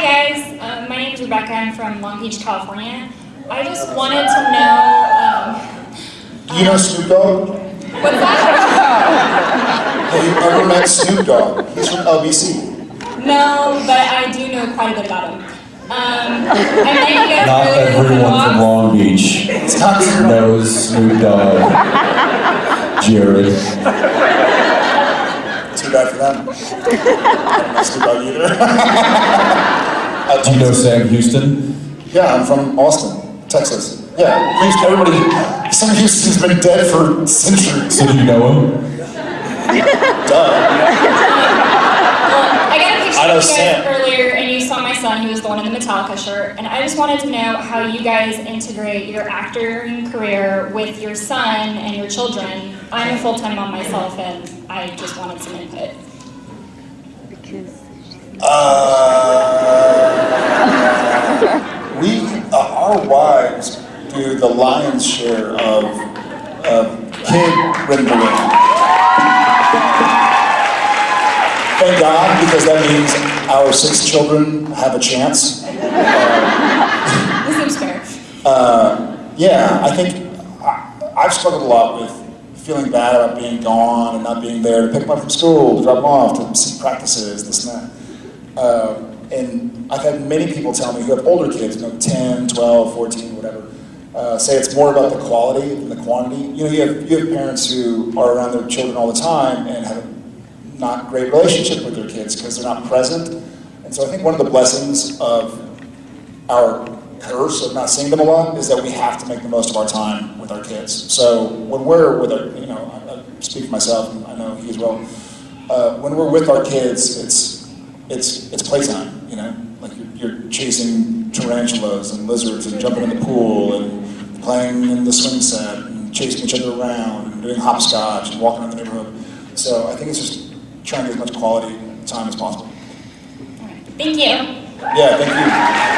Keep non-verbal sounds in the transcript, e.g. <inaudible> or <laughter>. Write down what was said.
Hi guys, um, my name is Rebecca. I'm from Long Beach, California. I just wanted to know. Um, Do you know Snoop Dogg? what's that? Have you ever met Snoop Dogg? He's from LBC. No, but I do know quite a bit about him. Um, I you guys Not earlier everyone from Long Beach It's not Snoop knows Snoop Dogg. Jared. Too bad for them. I don't Snoop Dogg either. <laughs> Uh, Do you know Sam Houston? Yeah, I'm from Austin, Texas. Yeah, Houston, everybody, Sam Houston's been dead for centuries. So do you know him? <laughs> Duh. I got a picture I know of you guys Sam. earlier, and you saw my son, who was the one in the Metallica shirt. And I just wanted to know how you guys integrate your acting career with your son and your children. I'm a full-time mom myself, and I just wanted some input. Uh, we, uh, our wives do the lion's share of, of kid rendering. Thank God, because that means our six children have a chance. This seems fair. Uh, yeah, I think I, I've struggled a lot with feeling bad about being gone and not being there to pick them up from school, to drop them off, to see practices, this and that. Uh, and I've had many people tell me who have older kids, you know, 10, 12, 14, whatever, uh, say it's more about the quality than the quantity. You know, you have, you have parents who are around their children all the time and have a not great relationship with their kids because they're not present. And so I think one of the blessings of our curse of not seeing them a lot is that we have to make the most of our time with our kids. So when we're with our, you know, I, I speak for myself, and I know he as well. Uh, when we're with our kids, it's it's it's playtime. You know, like you're, you're chasing tarantulas and lizards and jumping in the pool and playing in the swing set and chasing each other around and doing hopscotch and walking around the neighborhood. So I think it's just trying to get as much quality time as possible. Thank you. Yeah, thank you.